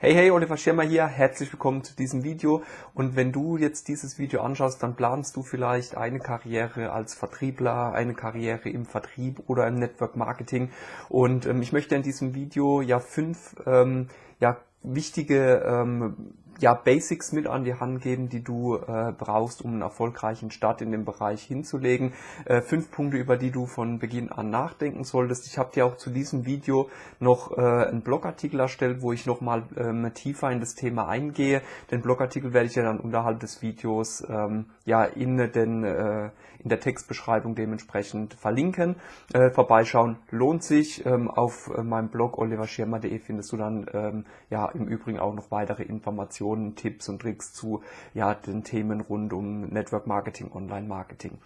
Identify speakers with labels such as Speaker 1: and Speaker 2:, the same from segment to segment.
Speaker 1: Hey, hey, Oliver Schirmer hier, herzlich willkommen zu diesem Video. Und wenn du jetzt dieses Video anschaust, dann planst du vielleicht eine Karriere als Vertriebler, eine Karriere im Vertrieb oder im Network Marketing. Und ähm, ich möchte in diesem Video ja fünf ähm, ja, wichtige ähm, ja, Basics mit an die Hand geben, die du äh, brauchst, um einen erfolgreichen Start in dem Bereich hinzulegen. Äh, fünf Punkte, über die du von Beginn an nachdenken solltest. Ich habe dir auch zu diesem Video noch äh, einen Blogartikel erstellt, wo ich nochmal ähm, tiefer in das Thema eingehe. Den Blogartikel werde ich ja dann unterhalb des Videos ähm, ja in den äh, in der Textbeschreibung dementsprechend verlinken. Äh, vorbeischauen lohnt sich. Ähm, auf äh, meinem Blog oliverschirmer.de findest du dann ähm, ja im Übrigen auch noch weitere Informationen Tipps und Tricks zu ja, den Themen rund um Network Marketing, Online Marketing.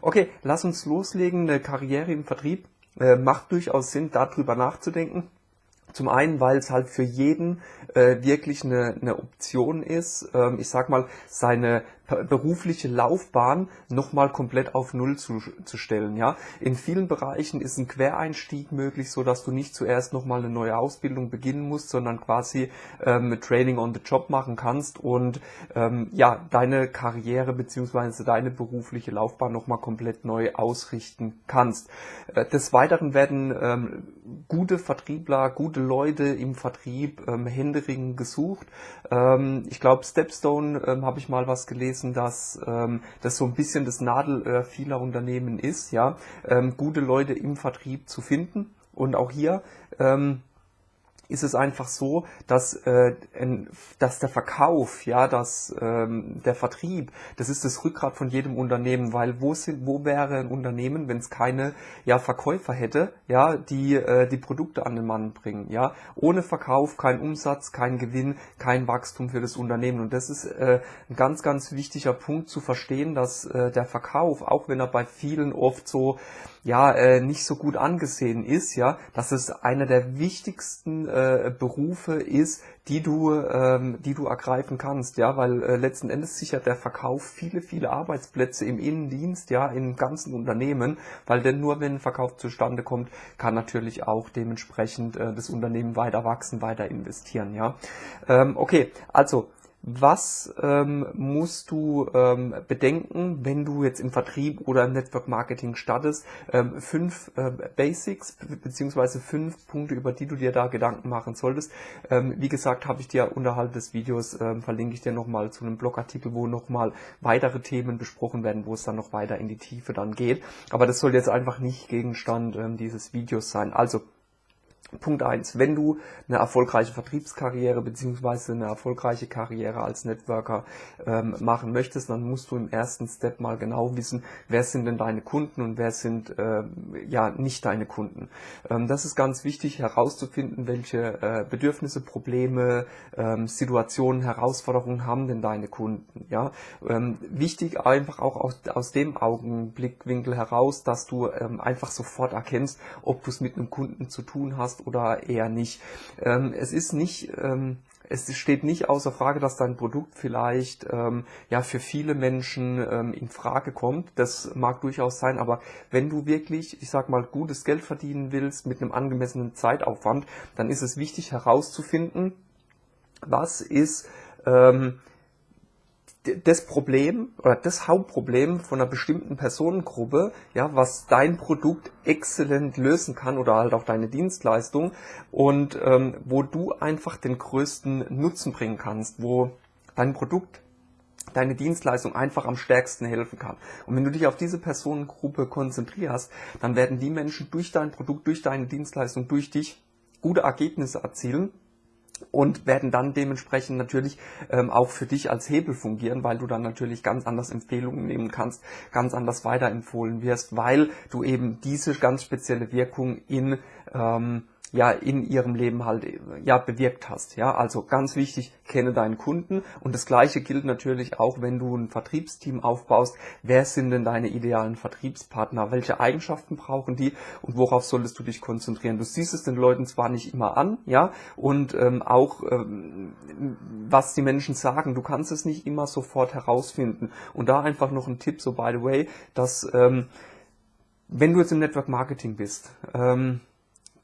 Speaker 1: Okay, lass uns loslegen. Eine Karriere im Vertrieb äh, macht durchaus Sinn, darüber nachzudenken. Zum einen, weil es halt für jeden äh, wirklich eine, eine Option ist, ähm, ich sag mal, seine berufliche Laufbahn nochmal komplett auf Null zu, zu stellen. Ja, in vielen Bereichen ist ein Quereinstieg möglich, so dass du nicht zuerst nochmal eine neue Ausbildung beginnen musst, sondern quasi ähm, Training on the Job machen kannst und ähm, ja deine Karriere beziehungsweise deine berufliche Laufbahn nochmal komplett neu ausrichten kannst. Äh, des Weiteren werden ähm, gute Vertriebler, gute Leute im Vertrieb ähm, händeringend gesucht. Ähm, ich glaube, Stepstone ähm, habe ich mal was gelesen dass ähm, das so ein bisschen das Nadelöhr vieler Unternehmen ist, ja, ähm, gute Leute im Vertrieb zu finden. Und auch hier ähm, ist es einfach so, dass, äh, dass der Verkauf, ja, dass ähm, der Vertrieb, das ist das Rückgrat von jedem Unternehmen, weil wo sind, wo wäre ein Unternehmen, wenn es keine ja, Verkäufer hätte, ja, die äh, die Produkte an den Mann bringen, ja, ohne Verkauf kein Umsatz, kein Gewinn, kein Wachstum für das Unternehmen. Und das ist äh, ein ganz ganz wichtiger Punkt zu verstehen, dass äh, der Verkauf, auch wenn er bei vielen oft so ja äh, nicht so gut angesehen ist, ja, dass es einer der wichtigsten äh, Berufe ist, die du, ähm, die du ergreifen kannst, ja, weil äh, letzten Endes sichert der Verkauf viele, viele Arbeitsplätze im Innendienst, ja, im ganzen Unternehmen, weil denn nur wenn ein Verkauf zustande kommt, kann natürlich auch dementsprechend äh, das Unternehmen weiter wachsen, weiter investieren, ja. Ähm, okay, also was ähm, musst du ähm, bedenken, wenn du jetzt im Vertrieb oder im Network Marketing startest? Ähm, fünf äh, Basics beziehungsweise fünf Punkte, über die du dir da Gedanken machen solltest. Ähm, wie gesagt, habe ich dir unterhalb des Videos ähm, verlinke ich dir nochmal zu einem Blogartikel, wo nochmal weitere Themen besprochen werden, wo es dann noch weiter in die Tiefe dann geht. Aber das soll jetzt einfach nicht Gegenstand ähm, dieses Videos sein. Also Punkt eins: Wenn du eine erfolgreiche Vertriebskarriere beziehungsweise eine erfolgreiche Karriere als Networker ähm, machen möchtest, dann musst du im ersten Step mal genau wissen, wer sind denn deine Kunden und wer sind äh, ja nicht deine Kunden. Ähm, das ist ganz wichtig herauszufinden, welche äh, Bedürfnisse, Probleme, ähm, Situationen, Herausforderungen haben denn deine Kunden. Ja, ähm, wichtig einfach auch aus, aus dem Augenblickwinkel heraus, dass du ähm, einfach sofort erkennst, ob du es mit einem Kunden zu tun hast oder eher nicht. Ähm, es ist nicht, ähm, es steht nicht außer Frage, dass dein Produkt vielleicht ähm, ja für viele Menschen ähm, in Frage kommt. Das mag durchaus sein, aber wenn du wirklich, ich sag mal, gutes Geld verdienen willst mit einem angemessenen Zeitaufwand, dann ist es wichtig herauszufinden, was ist ähm, das Problem oder das Hauptproblem von einer bestimmten Personengruppe, ja, was dein Produkt exzellent lösen kann oder halt auch deine Dienstleistung und ähm, wo du einfach den größten Nutzen bringen kannst, wo dein Produkt deine Dienstleistung einfach am stärksten helfen kann. Und wenn du dich auf diese Personengruppe konzentrierst, dann werden die Menschen durch dein Produkt, durch deine Dienstleistung, durch dich gute Ergebnisse erzielen und werden dann dementsprechend natürlich ähm, auch für dich als Hebel fungieren, weil du dann natürlich ganz anders Empfehlungen nehmen kannst, ganz anders weiterempfohlen wirst, weil du eben diese ganz spezielle Wirkung in ähm, ja in ihrem Leben halt ja bewirkt hast. Ja, also ganz wichtig, kenne deinen Kunden und das gleiche gilt natürlich auch, wenn du ein Vertriebsteam aufbaust. Wer sind denn deine idealen Vertriebspartner? Welche Eigenschaften brauchen die und worauf solltest du dich konzentrieren? Du siehst es den Leuten zwar nicht immer an, ja, und ähm, auch ähm, was die Menschen sagen, du kannst es nicht immer sofort herausfinden. Und da einfach noch ein Tipp, so by the way, dass ähm, wenn du jetzt im Network Marketing bist, ähm,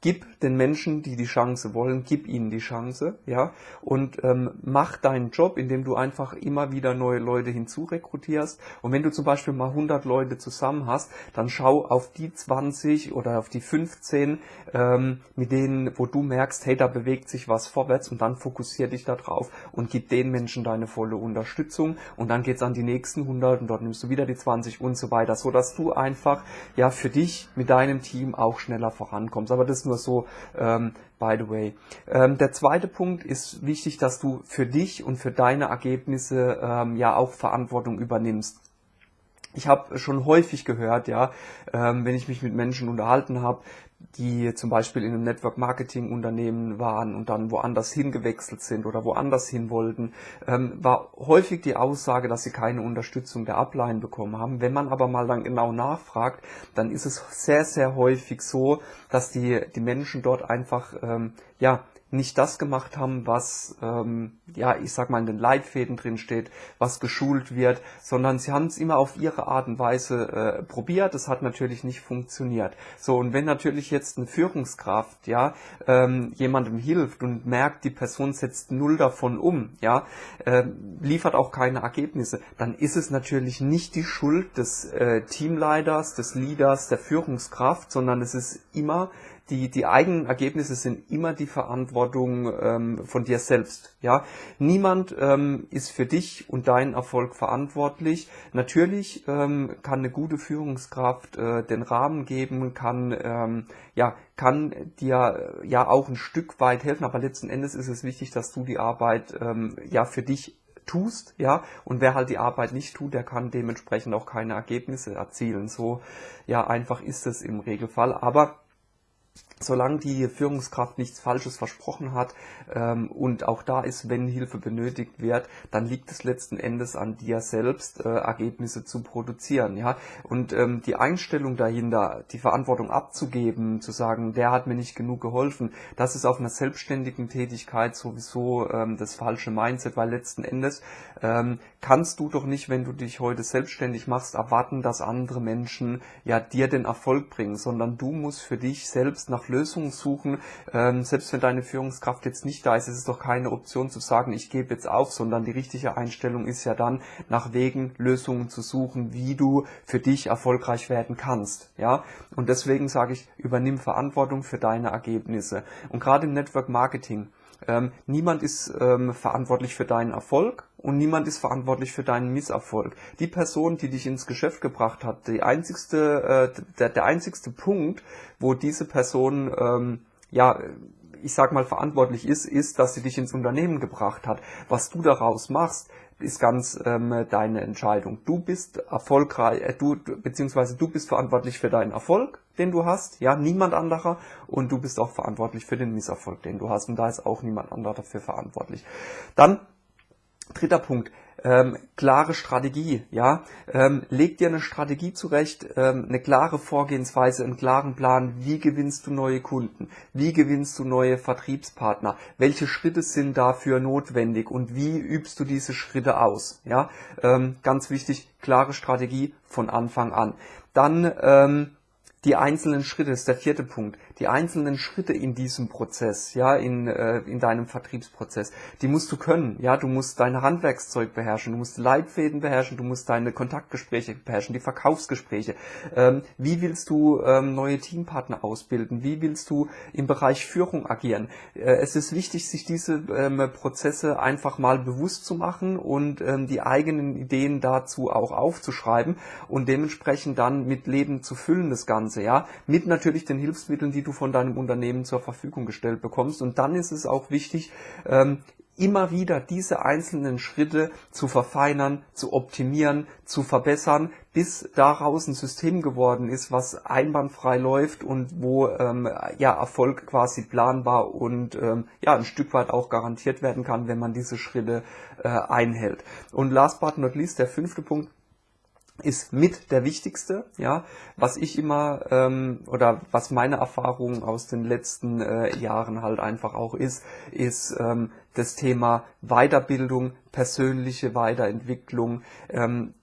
Speaker 1: gib den Menschen, die die Chance wollen, gib ihnen die Chance, ja, und ähm, mach deinen Job, indem du einfach immer wieder neue Leute hinzurekrutierst. Und wenn du zum Beispiel mal 100 Leute zusammen hast, dann schau auf die 20 oder auf die 15, ähm, mit denen, wo du merkst, hey, da bewegt sich was vorwärts und dann fokussier dich da drauf und gib den Menschen deine volle Unterstützung und dann geht's an die nächsten 100 und dort nimmst du wieder die 20 und so weiter, so dass du einfach ja für dich mit deinem Team auch schneller vorankommst. Aber das nur so ähm, by the way. Ähm, der zweite Punkt ist wichtig, dass du für dich und für deine Ergebnisse ähm, ja auch Verantwortung übernimmst. Ich habe schon häufig gehört, ja, ähm, wenn ich mich mit Menschen unterhalten habe, die zum Beispiel in einem Network Marketing Unternehmen waren und dann woanders hingewechselt sind oder woanders hin wollten, ähm, war häufig die Aussage, dass sie keine Unterstützung der Upline bekommen haben. Wenn man aber mal dann genau nachfragt, dann ist es sehr, sehr häufig so, dass die, die Menschen dort einfach, ähm, ja, nicht das gemacht haben, was, ähm, ja, ich sag mal, in den Leitfäden drin steht, was geschult wird, sondern sie haben es immer auf ihre Art und Weise äh, probiert. Es hat natürlich nicht funktioniert. So, und wenn natürlich jetzt eine Führungskraft, ja, ähm, jemandem hilft und merkt, die Person setzt null davon um, ja, äh, liefert auch keine Ergebnisse, dann ist es natürlich nicht die Schuld des äh, Teamleiters, des Leaders, der Führungskraft, sondern es ist immer die, die eigenen Ergebnisse sind immer die Verantwortung ähm, von dir selbst. Ja, niemand ähm, ist für dich und deinen Erfolg verantwortlich. Natürlich ähm, kann eine gute Führungskraft äh, den Rahmen geben, kann ähm, ja kann dir äh, ja auch ein Stück weit helfen, aber letzten Endes ist es wichtig, dass du die Arbeit ähm, ja für dich tust, ja, und wer halt die Arbeit nicht tut, der kann dementsprechend auch keine Ergebnisse erzielen. So, ja, einfach ist es im Regelfall. Aber solange die Führungskraft nichts Falsches versprochen hat ähm, und auch da ist, wenn Hilfe benötigt wird, dann liegt es letzten Endes an dir selbst, äh, Ergebnisse zu produzieren. Ja, und ähm, die Einstellung dahinter, die Verantwortung abzugeben, zu sagen, der hat mir nicht genug geholfen, das ist auf einer selbstständigen Tätigkeit sowieso ähm, das falsche Mindset, weil letzten Endes ähm, kannst du doch nicht, wenn du dich heute selbstständig machst, erwarten, dass andere Menschen ja dir den Erfolg bringen, sondern du musst für dich selbst nach Lösungen suchen. Ähm, selbst wenn deine Führungskraft jetzt nicht da ist, ist es doch keine Option zu sagen, ich gebe jetzt auf, sondern die richtige Einstellung ist ja dann, nach Wegen, Lösungen zu suchen, wie du für dich erfolgreich werden kannst. Ja, und deswegen sage ich, übernimm Verantwortung für deine Ergebnisse. Und gerade im Network Marketing, ähm, niemand ist ähm, verantwortlich für deinen Erfolg und niemand ist verantwortlich für deinen Misserfolg. Die Person, die dich ins Geschäft gebracht hat, die einzigste, äh, der, der einzigste Punkt, wo diese Person ähm, ja ich sag mal verantwortlich ist, ist, dass sie dich ins Unternehmen gebracht hat. Was du daraus machst, ist ganz ähm, deine Entscheidung. Du bist erfolgreich, äh, du beziehungsweise du bist verantwortlich für deinen Erfolg, den du hast, ja, niemand anderer, und du bist auch verantwortlich für den Misserfolg, den du hast, und da ist auch niemand anderer dafür verantwortlich. Dann dritter Punkt, ähm, klare Strategie, ja, ähm, leg dir eine Strategie zurecht, ähm, eine klare Vorgehensweise, einen klaren Plan, wie gewinnst du neue Kunden, wie gewinnst du neue Vertriebspartner, welche Schritte sind dafür notwendig? Und wie übst du diese Schritte aus, ja, ähm, ganz wichtig, klare Strategie von Anfang an. Dann ähm, die einzelnen Schritte, ist der vierte Punkt, die einzelnen Schritte in diesem Prozess, ja, in, äh, in deinem Vertriebsprozess, die musst du können, ja, du musst dein Handwerkszeug beherrschen, du musst Leitfäden beherrschen, du musst deine Kontaktgespräche beherrschen, die Verkaufsgespräche. Ähm, wie willst du ähm, neue Teampartner ausbilden? Wie willst du im Bereich Führung agieren? Äh, es ist wichtig, sich diese ähm, Prozesse einfach mal bewusst zu machen und ähm, die eigenen Ideen dazu auch aufzuschreiben und dementsprechend dann mit Leben zu füllen, das Ganze. Ganze, ja, mit natürlich den Hilfsmitteln, die du von deinem Unternehmen zur Verfügung gestellt bekommst. Und dann ist es auch wichtig, ähm, immer wieder diese einzelnen Schritte zu verfeinern, zu optimieren, zu verbessern, bis daraus ein System geworden ist, was einwandfrei läuft und wo ähm, ja Erfolg quasi planbar und ähm, ja ein Stück weit auch garantiert werden kann, wenn man diese Schritte äh, einhält. Und last but not least der fünfte Punkt ist mit der wichtigste, ja, was ich immer ähm, oder was meine Erfahrung aus den letzten äh, Jahren halt einfach auch ist, ist ähm, das Thema Weiterbildung, persönliche Weiterentwicklung. Ähm,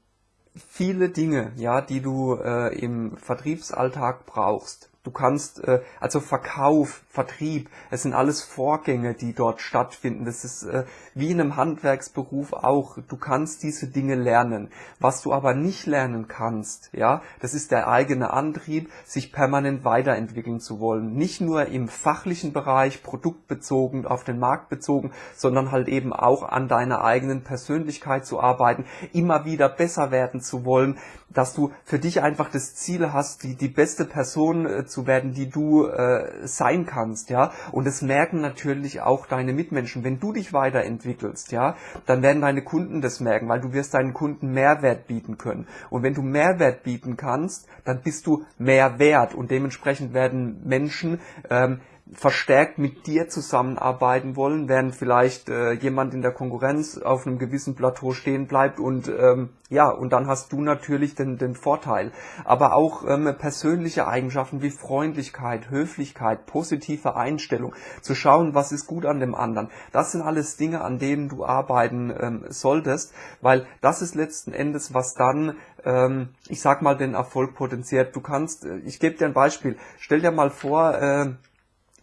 Speaker 1: viele Dinge, ja, die du äh, im Vertriebsalltag brauchst, Du kannst, äh, also Verkauf, Vertrieb, es sind alles Vorgänge, die dort stattfinden. Das ist äh, wie in einem Handwerksberuf auch. Du kannst diese Dinge lernen. Was du aber nicht lernen kannst, ja, das ist der eigene Antrieb, sich permanent weiterentwickeln zu wollen. Nicht nur im fachlichen Bereich, produktbezogen, auf den Markt bezogen, sondern halt eben auch an deiner eigenen Persönlichkeit zu arbeiten, immer wieder besser werden zu wollen, dass du für dich einfach das Ziel hast, die, die beste Person äh, zu werden, die du äh, sein kannst, ja. Und es merken natürlich auch deine Mitmenschen. Wenn du dich weiterentwickelst, ja, dann werden deine Kunden das merken, weil du wirst deinen Kunden Mehrwert bieten können. Und wenn du Mehrwert bieten kannst, dann bist du mehr wert und dementsprechend werden Menschen ähm, verstärkt mit dir zusammenarbeiten wollen, während vielleicht äh, jemand in der Konkurrenz auf einem gewissen Plateau stehen bleibt und ähm, ja, und dann hast du natürlich den, den Vorteil. Aber auch ähm, persönliche Eigenschaften wie Freundlichkeit, Höflichkeit, positive Einstellung, zu schauen, was ist gut an dem anderen. Das sind alles Dinge, an denen du arbeiten ähm, solltest, weil das ist letzten Endes, was dann ähm, ich sag mal, den Erfolg potenziert. Du kannst, äh, ich gebe dir ein Beispiel. Stell dir mal vor, äh,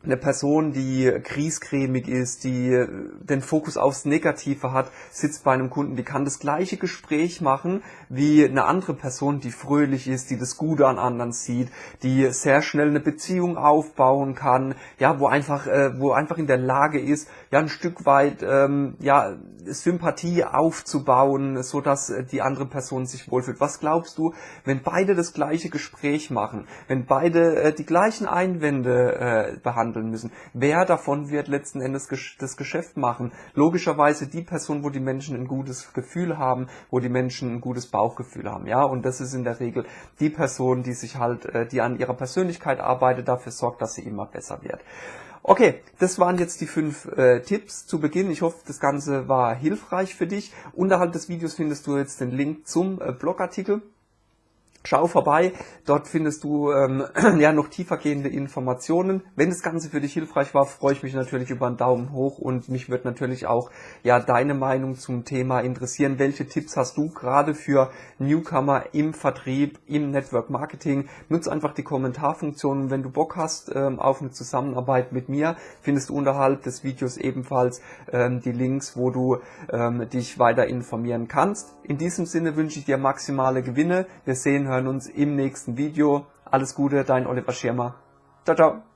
Speaker 1: eine Person, die kriescremig ist, die den Fokus aufs Negative hat, sitzt bei einem Kunden, die kann das gleiche Gespräch machen wie eine andere Person, die fröhlich ist, die das Gute an anderen sieht, die sehr schnell eine Beziehung aufbauen kann, ja, wo einfach, äh, wo einfach in der Lage ist, ja, ein Stück weit, ähm, ja, Sympathie aufzubauen, so dass äh, die andere Person sich wohlfühlt. Was glaubst du, wenn beide das gleiche Gespräch machen, wenn beide äh, die gleichen Einwände äh, behandeln, handeln müssen. Wer davon wird letzten Endes das Geschäft machen? Logischerweise die Person, wo die Menschen ein gutes Gefühl haben, wo die Menschen ein gutes Bauchgefühl haben, ja. Und das ist in der Regel die Person, die sich halt, äh, die an ihrer Persönlichkeit arbeitet, dafür sorgt, dass sie immer besser wird. Okay, das waren jetzt die fünf äh, Tipps zu Beginn. Ich hoffe, das Ganze war hilfreich für dich. Unterhalb des Videos findest du jetzt den Link zum äh, Blogartikel. Schau vorbei, dort findest du ähm, ja noch tiefergehende Informationen. Wenn das Ganze für dich hilfreich war, freue ich mich natürlich über einen Daumen hoch und mich wird natürlich auch ja deine Meinung zum Thema interessieren. Welche Tipps hast du gerade für Newcomer im Vertrieb, im Network Marketing? Nutze einfach die Kommentarfunktion. Wenn du Bock hast ähm, auf eine Zusammenarbeit mit mir, findest du unterhalb des Videos ebenfalls ähm, die Links, wo du ähm, dich weiter informieren kannst. In diesem Sinne wünsche ich dir maximale Gewinne. Wir sehen hören uns im nächsten Video. Alles Gute, dein Oliver Schirmer. Ciao, ciao.